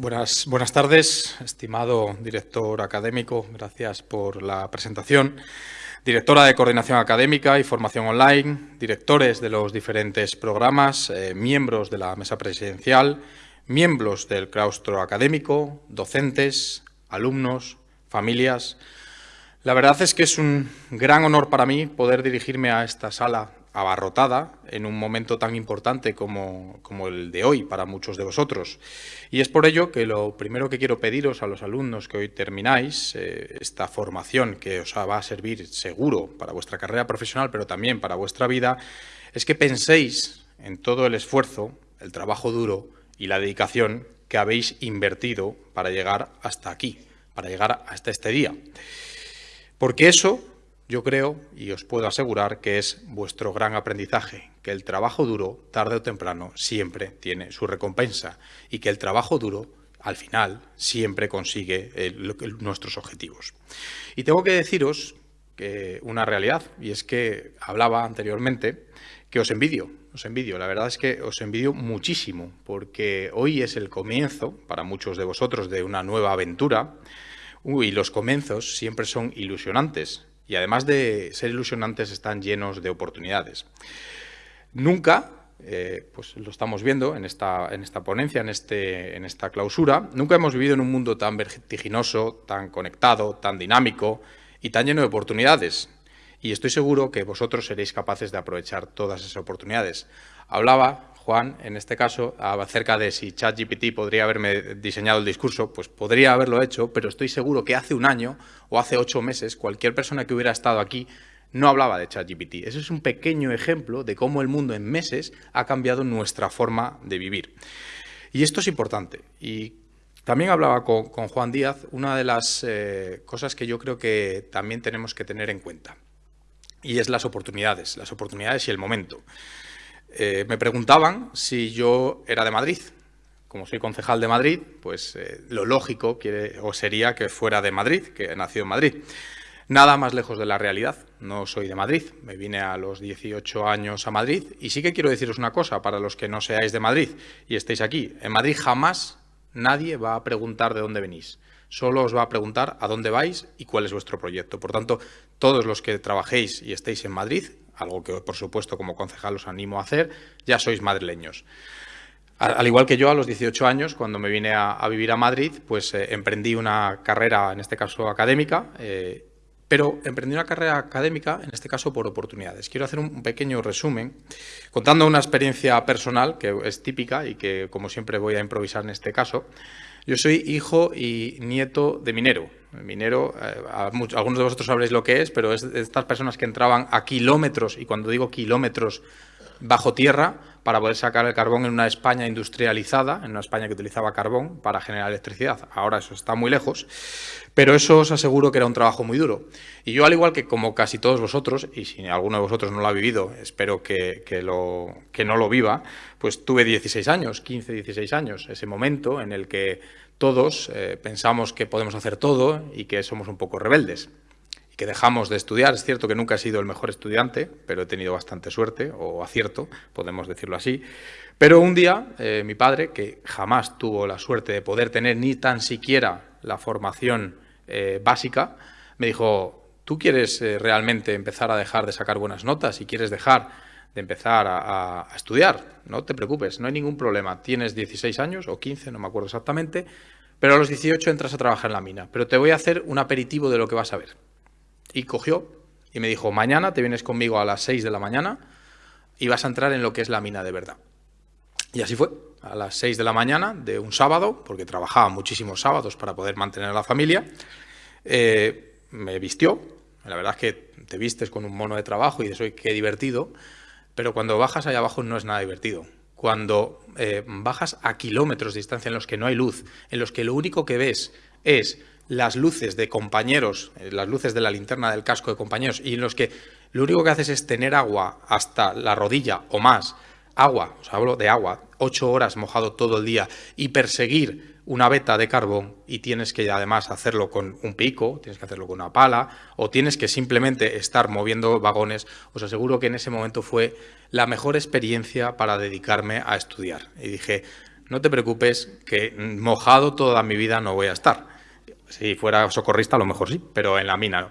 Buenas, tardes, estimado director académico. Gracias por la presentación. Directora de Coordinación Académica y Formación Online, directores de los diferentes programas, eh, miembros de la mesa presidencial, miembros del claustro académico, docentes, alumnos, familias. La verdad es que es un gran honor para mí poder dirigirme a esta sala abarrotada en un momento tan importante como, el de hoy para muchos de vosotros. Y es por ello que lo primero que quiero pediros a los alumnos que hoy termináis eh, esta formación que os va a servir seguro para vuestra carrera profesional, pero también para vuestra vida, es que penséis en todo el esfuerzo, el trabajo duro y la dedicación que habéis invertido para llegar hasta aquí, para llegar hasta este día. Porque eso yo creo y os puedo asegurar que es vuestro gran aprendizaje, que el trabajo duro, tarde o temprano, siempre tiene su recompensa y que el trabajo duro, al final, siempre consigue nuestros objetivos. Y tengo que deciros que una realidad, y es que hablaba anteriormente, que os envidio, os envidio. La verdad es que os envidio muchísimo, porque hoy es el comienzo, para muchos de vosotros, de una nueva aventura, y los comienzos siempre son ilusionantes, y además de ser ilusionantes están llenos de oportunidades. Nunca, eh, pues lo estamos viendo en esta, en esta ponencia, en, este, en esta clausura, nunca hemos vivido en un mundo tan vertiginoso, tan conectado, tan dinámico y tan lleno de oportunidades. Y estoy seguro que vosotros seréis capaces de aprovechar todas esas oportunidades. Hablaba Juan, en este caso, acerca de si ChatGPT podría haberme diseñado el discurso, pues podría haberlo hecho, pero estoy seguro que hace un año o hace ocho meses cualquier persona que hubiera estado aquí no hablaba de ChatGPT. Ese es un pequeño ejemplo de cómo el mundo en meses ha cambiado nuestra forma de vivir. Y esto es importante. Y también hablaba con, Juan Díaz, una de las eh, cosas que yo creo que también tenemos que tener en cuenta. Y es las oportunidades, las oportunidades y el momento. Eh, me preguntaban si yo era de Madrid. Como soy concejal de Madrid, pues eh, lo lógico o sería que fuera de Madrid, que nacido en Madrid. Nada más lejos de la realidad. No soy de Madrid. Me vine a los 18 años a Madrid. Y sí que quiero deciros una cosa para los que no seáis de Madrid y estéis aquí. En Madrid jamás nadie va a preguntar de dónde venís. Solo os va a preguntar a dónde vais y cuál es vuestro proyecto. Por tanto, todos los que trabajéis y estéis en Madrid, algo que por supuesto como concejal os animo a hacer, ya sois madrileños. Al igual que yo, a los 18 años, cuando me vine a, vivir a Madrid, pues eh, emprendí una carrera, en este caso académica, eh, pero emprendí una carrera académica, en este caso por oportunidades. Quiero hacer un pequeño resumen, contando una experiencia personal que es típica y que, como siempre, voy a improvisar en este caso. Yo soy hijo y nieto de minero, minero, eh, algunos de vosotros sabréis lo que es, pero es de estas personas que entraban a kilómetros, y cuando digo kilómetros, bajo tierra, para poder sacar el carbón en una España industrializada, en una España que utilizaba carbón para generar electricidad. Ahora eso está muy lejos, pero eso os aseguro que era un trabajo muy duro. Y yo, al igual que como casi todos vosotros, y si alguno de vosotros no lo ha vivido, espero que, lo, que no lo viva, pues tuve 16 años, 15, 16 años, ese momento en el que todos eh, pensamos que podemos hacer todo y que somos un poco rebeldes que dejamos de estudiar. Es cierto que nunca he sido el mejor estudiante, pero he tenido bastante suerte o acierto, podemos decirlo así. Pero un día eh, mi padre, que jamás tuvo la suerte de poder tener ni tan siquiera la formación eh, básica, me dijo, ¿tú quieres realmente empezar a dejar de sacar buenas notas y quieres dejar de empezar a, estudiar. No te preocupes, no hay ningún problema. Tienes 16 años o 15, no me acuerdo exactamente, pero a los 18 entras a trabajar en la mina. Pero te voy a hacer un aperitivo de lo que vas a ver. Y cogió y me dijo, mañana te vienes conmigo a las 6 de la mañana y vas a entrar en lo que es la mina de verdad. Y así fue, a las 6 de la mañana de un sábado, porque trabajaba muchísimos sábados para poder mantener a la familia, eh, me vistió, la verdad es que te vistes con un mono de trabajo y de eso qué divertido, pero cuando bajas allá abajo no es nada divertido. Cuando eh, bajas a kilómetros de distancia en los que no hay luz, en los que lo único que ves es las luces de compañeros, eh, las luces de la linterna del casco de compañeros, y en los que lo único que haces es tener agua hasta la rodilla o más, agua, os hablo de agua, ocho horas mojado todo el día, y perseguir una veta de carbón y tienes que además hacerlo con un pico, tienes que hacerlo con una pala o tienes que simplemente estar moviendo vagones, os aseguro que en ese momento fue la mejor experiencia para dedicarme a estudiar. Y dije, no te preocupes que mojado toda mi vida no voy a estar. Si fuera socorrista a lo mejor sí, pero en la mina no.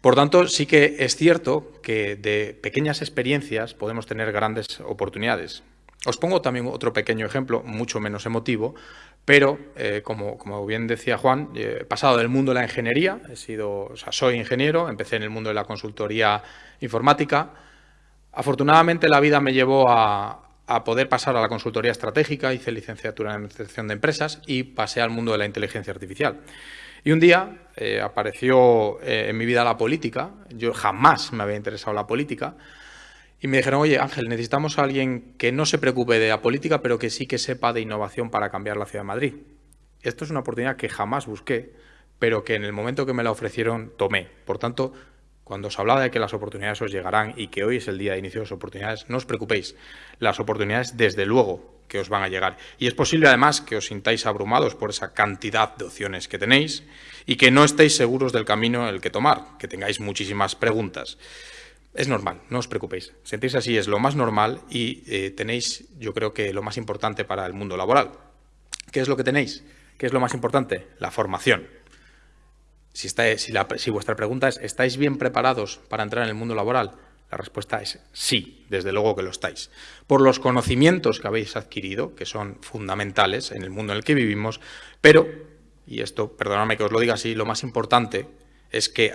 Por tanto, sí que es cierto que de pequeñas experiencias podemos tener grandes oportunidades. Os pongo también otro pequeño ejemplo, mucho menos emotivo, pero eh, como, como, bien decía Juan, he pasado del mundo de la ingeniería, he sido, soy ingeniero, empecé en el mundo de la consultoría informática. Afortunadamente la vida me llevó a, a poder pasar a la consultoría estratégica, hice licenciatura en Administración de Empresas y pasé al mundo de la inteligencia artificial. Y un día eh, apareció eh, en mi vida la política, yo jamás me había interesado la política, y me dijeron, oye Ángel, necesitamos a alguien que no se preocupe de la política, pero que sí que sepa de innovación para cambiar la ciudad de Madrid. Esto es una oportunidad que jamás busqué, pero que en el momento que me la ofrecieron tomé. Por tanto, cuando os hablaba de que las oportunidades os llegarán y que hoy es el día de inicio de las oportunidades, no os preocupéis. Las oportunidades, desde luego, que os van a llegar. Y es posible, además, que os sintáis abrumados por esa cantidad de opciones que tenéis y que no estéis seguros del camino el que tomar, que tengáis muchísimas preguntas. Es normal, no os preocupéis. Sentirse así es lo más normal y eh, tenéis, yo creo que lo más importante para el mundo laboral. ¿Qué es lo que tenéis? ¿Qué es lo más importante? La formación. Si, si vuestra pregunta es, ¿estáis bien preparados para entrar en el mundo laboral? La respuesta es sí, desde luego que lo estáis. Por los conocimientos que habéis adquirido, que son fundamentales en el mundo en el que vivimos, pero, y esto, perdonadme que os lo diga así, lo más importante es que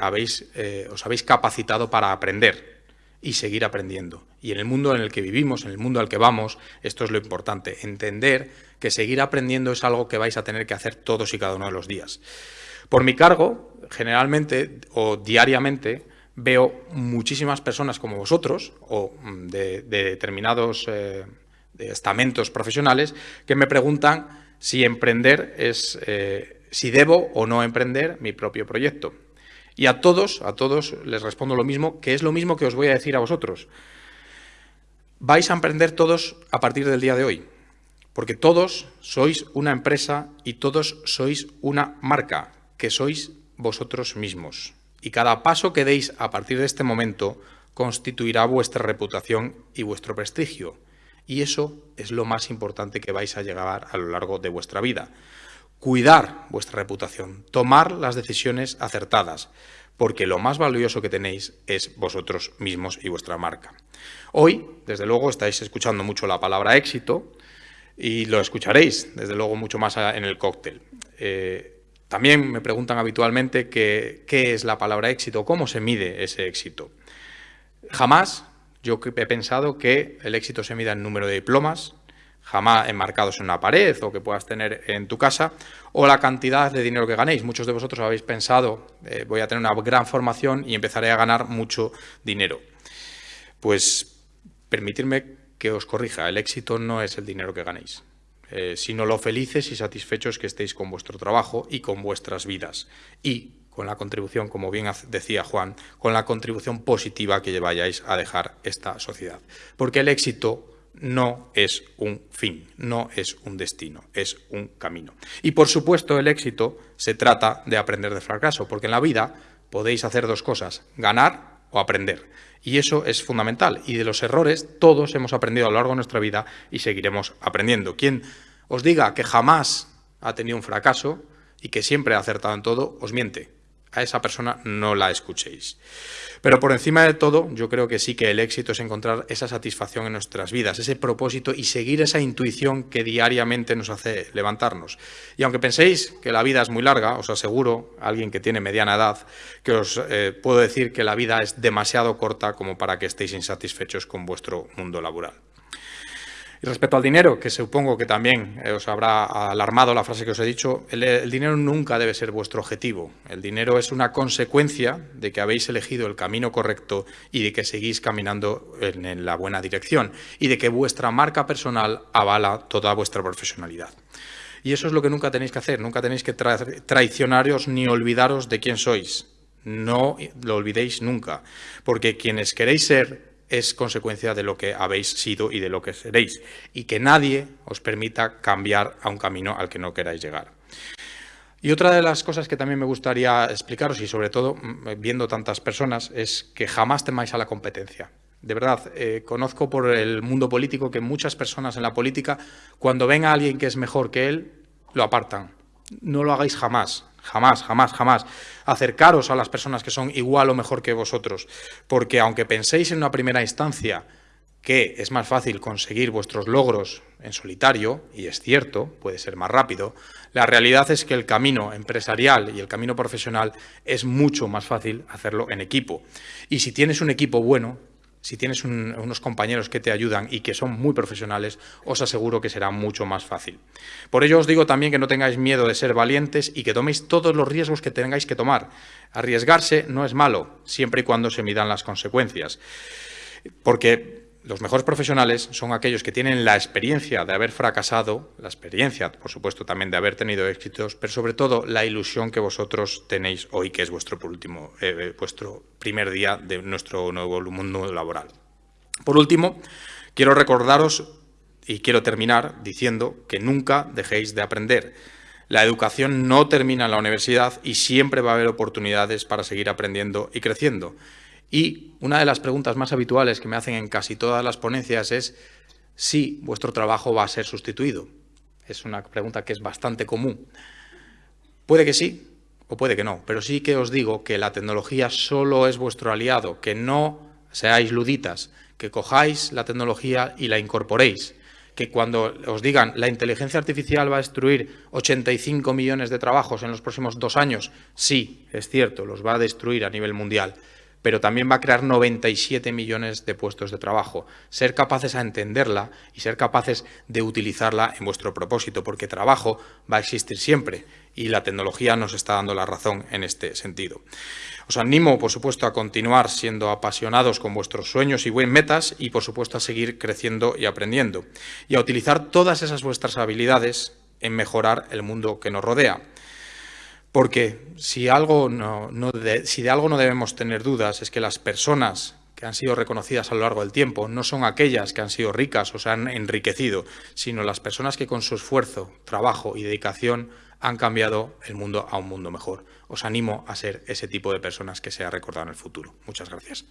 eh, os habéis capacitado para aprender y seguir aprendiendo. Y en el mundo en el que vivimos, en el mundo al que vamos, esto es lo importante, entender que seguir aprendiendo es algo que vais a tener que hacer todos y cada uno de los días. Por mi cargo, generalmente o diariamente, veo muchísimas personas como vosotros o mm, de, determinados eh, estamentos profesionales que me preguntan si emprender es, eh, si debo o no emprender mi propio proyecto. Y a todos, a todos les respondo lo mismo, que es lo mismo que os voy a decir a vosotros. Vais a emprender todos a partir del día de hoy, porque todos sois una empresa y todos sois una marca, que sois vosotros mismos y cada paso que deis a partir de este momento constituirá vuestra reputación y vuestro prestigio. Y eso es lo más importante que vais a llegar a lo largo de vuestra vida. Cuidar vuestra reputación, tomar las decisiones acertadas, porque lo más valioso que tenéis es vosotros mismos y vuestra marca. Hoy, desde luego, estáis escuchando mucho la palabra éxito y lo escucharéis, desde luego, mucho más en el cóctel. Eh, también me preguntan habitualmente qué, es la palabra éxito, cómo se mide ese éxito. Jamás yo he pensado que el éxito se mida en número de diplomas, jamás enmarcados en una pared o que puedas tener en tu casa, o la cantidad de dinero que ganéis. Muchos de vosotros habéis pensado, eh, voy a tener una gran formación y empezaré a ganar mucho dinero. Pues permitirme que os corrija, el éxito no es el dinero que ganéis. Eh, sino lo felices y satisfechos que estéis con vuestro trabajo y con vuestras vidas. Y con la contribución, como bien decía Juan, con la contribución positiva que vayáis a dejar esta sociedad. Porque el éxito no es un fin, no es un destino, es un camino. Y por supuesto el éxito se trata de aprender de fracaso, porque en la vida podéis hacer dos cosas, ganar o aprender. Y eso es fundamental. Y de los errores todos hemos aprendido a lo largo de nuestra vida y seguiremos aprendiendo. Quien os diga que jamás ha tenido un fracaso y que siempre ha acertado en todo, os miente a esa persona no la escuchéis. Pero por encima de todo, yo creo que sí que el éxito es encontrar esa satisfacción en nuestras vidas, ese propósito y seguir esa intuición que diariamente nos hace levantarnos. Y aunque penséis que la vida es muy larga, os aseguro, alguien que tiene mediana edad, que os eh, puedo decir que la vida es demasiado corta como para que estéis insatisfechos con vuestro mundo laboral. Respecto al dinero, que supongo que también eh, os habrá alarmado la frase que os he dicho, el, dinero nunca debe ser vuestro objetivo. El dinero es una consecuencia de que habéis elegido el camino correcto y de que seguís caminando en, la buena dirección y de que vuestra marca personal avala toda vuestra profesionalidad. Y eso es lo que nunca tenéis que hacer, nunca tenéis que traicionaros ni olvidaros de quién sois. No lo olvidéis nunca, porque quienes queréis ser es consecuencia de lo que habéis sido y de lo que seréis, y que nadie os permita cambiar a un camino al que no queráis llegar. Y otra de las cosas que también me gustaría explicaros, y sobre todo mm, viendo tantas personas, es que jamás temáis a la competencia. De verdad, eh, conozco por el mundo político que muchas personas en la política, cuando ven a alguien que es mejor que él, lo apartan. No lo hagáis jamás, jamás, jamás, jamás. Acercaros a las personas que son igual o mejor que vosotros, porque aunque penséis en una primera instancia que es más fácil conseguir vuestros logros en solitario, y es cierto, puede ser más rápido, la realidad es que el camino empresarial y el camino profesional es mucho más fácil hacerlo en equipo. Y si tienes un equipo bueno, si tienes unos compañeros que te ayudan y que son muy profesionales, os aseguro que será mucho más fácil. Por ello os digo también que no tengáis miedo de ser valientes y que toméis todos los riesgos que tengáis que tomar. Arriesgarse no es malo, siempre y cuando se midan las consecuencias. Porque los mejores profesionales son aquellos que tienen la experiencia de haber fracasado, la experiencia, por supuesto, también de haber tenido éxitos, pero sobre todo la ilusión que vosotros tenéis hoy, que es vuestro, último, eh, eh, vuestro primer día de nuestro nuevo mundo laboral. Por último, quiero recordaros y quiero terminar diciendo que nunca dejéis de aprender. La educación no termina en la universidad y siempre va a haber oportunidades para seguir aprendiendo y creciendo. Y una de las preguntas más habituales que me hacen en casi todas las ponencias es si vuestro trabajo va a ser sustituido. Es una pregunta que es bastante común. Puede que sí o puede que no, pero sí que os digo que la tecnología solo es vuestro aliado, que no seáis luditas, que cojáis la tecnología y la incorporéis, que cuando os digan la inteligencia artificial va a destruir 85 millones de trabajos en los próximos dos años, sí, es cierto, los va a destruir a nivel mundial, pero también va a crear 97 millones de puestos de trabajo. Ser capaces a entenderla y ser capaces de utilizarla en vuestro propósito, porque trabajo va a existir siempre y la tecnología nos está dando la razón en este sentido. Os animo, por supuesto, a continuar siendo apasionados con vuestros sueños y buen metas y, por supuesto, a seguir creciendo y aprendiendo y a utilizar todas esas vuestras habilidades en mejorar el mundo que nos rodea. Porque si, algo si de algo no debemos tener dudas es que las personas que han sido reconocidas a lo largo del tiempo no son aquellas que han sido ricas o se han enriquecido, sino las personas que con su esfuerzo, trabajo y dedicación han cambiado el mundo a un mundo mejor. Os animo a ser ese tipo de personas que sea recordado en el futuro. Muchas gracias.